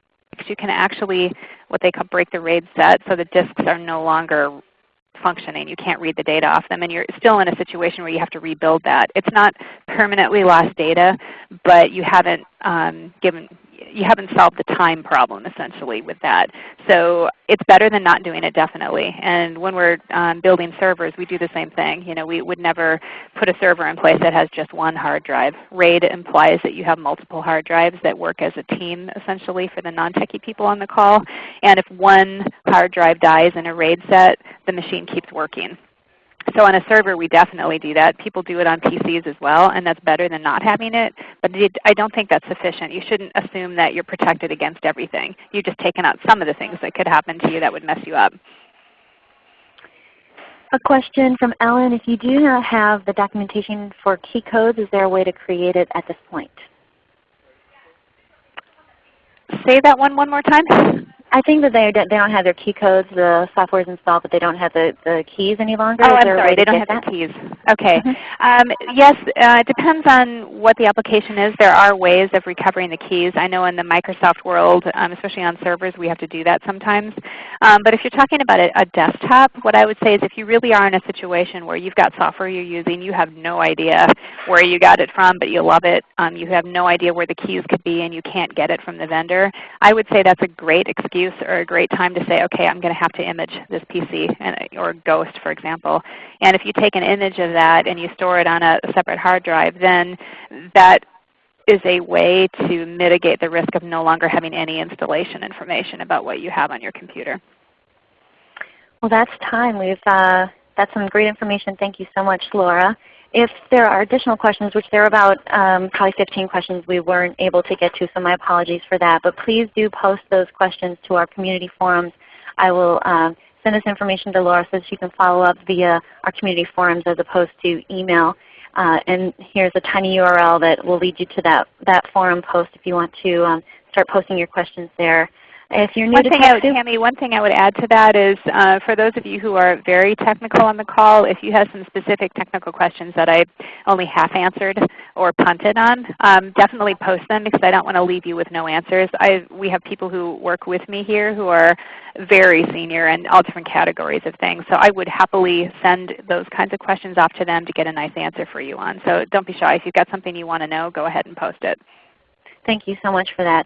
you can actually what they call break the RAID set so the disks are no longer functioning. You can't read the data off them and you're still in a situation where you have to rebuild that. It's not permanently lost data, but you haven't um, given you haven't solved the time problem essentially with that. So it's better than not doing it definitely. And when we're um, building servers, we do the same thing. You know, we would never put a server in place that has just one hard drive. RAID implies that you have multiple hard drives that work as a team essentially for the non-techie people on the call. And if one hard drive dies in a RAID set, the machine keeps working. So on a server we definitely do that. People do it on PCs as well, and that's better than not having it. But I don't think that's sufficient. You shouldn't assume that you're protected against everything. You've just taken out some of the things that could happen to you that would mess you up. A question from Ellen. If you do not have the documentation for key codes, is there a way to create it at this point? Say that one one more time. I think that they they don't have their key codes. The software is installed, but they don't have the, the keys any longer. Oh, I'm sorry. They don't have that? the keys. Okay. Mm -hmm. um, yes, uh, it depends on what the application is. There are ways of recovering the keys. I know in the Microsoft world, um, especially on servers, we have to do that sometimes. Um, but if you're talking about a, a, desktop, what I would say is if you really are in a situation where you've got software you're using, you have no idea where you got it from, but you love it, um, you have no idea where the keys could be, and you can't get it from the vendor, I would say that's a great excuse excuse or a great time to say, okay, I'm going to have to image this PC or Ghost, for example. And if you take an image of that and you store it on a separate hard drive, then that is a way to mitigate the risk of no longer having any installation information about what you have on your computer. Well, that's time. We've uh, that's some great information. Thank you so much, Laura. If there are additional questions, which there are about um, probably 15 questions we weren't able to get to, so my apologies for that. But please do post those questions to our community forums. I will uh, send this information to Laura so she can follow up via our community forums as opposed to email. Uh, and here's a tiny URL that will lead you to that, that forum post if you want to um, start posting your questions there. If you're new one to thing I TechSoup, Tammy, one thing I would add to that is uh, for those of you who are very technical on the call, if you have some specific technical questions that I only half answered or punted on, um, definitely post them because I don't want to leave you with no answers. I, we have people who work with me here who are very senior in all different categories of things. So I would happily send those kinds of questions off to them to get a nice answer for you on. So don't be shy. If you've got something you want to know, go ahead and post it. Thank you so much for that.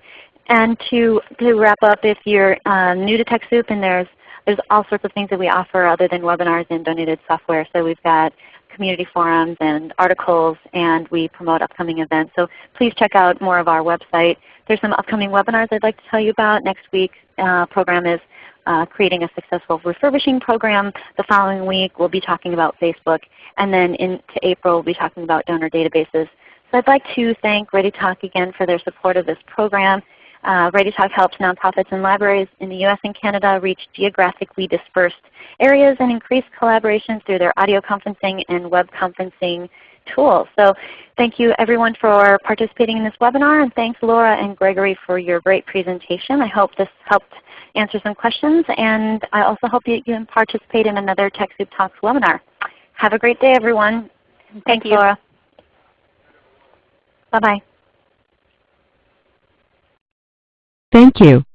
And to, to wrap up, if you're uh, new to TechSoup and there's, there's all sorts of things that we offer other than webinars and donated software. So we've got community forums and articles and we promote upcoming events. So please check out more of our website. There's some upcoming webinars I'd like to tell you about. Next week's uh, program is uh, creating a successful refurbishing program. The following week we'll be talking about Facebook. And then into April we'll be talking about donor databases. So I'd like to thank ReadyTalk again for their support of this program. Uh, ReadyTalk helps nonprofits and libraries in the US and Canada reach geographically dispersed areas and increase collaboration through their audio conferencing and web conferencing tools. So thank you everyone for participating in this webinar and thanks Laura and Gregory for your great presentation. I hope this helped answer some questions and I also hope you can participate in another TechSoup Talks webinar. Have a great day everyone. Thank Thanks you. Laura. Bye-bye. Thank you.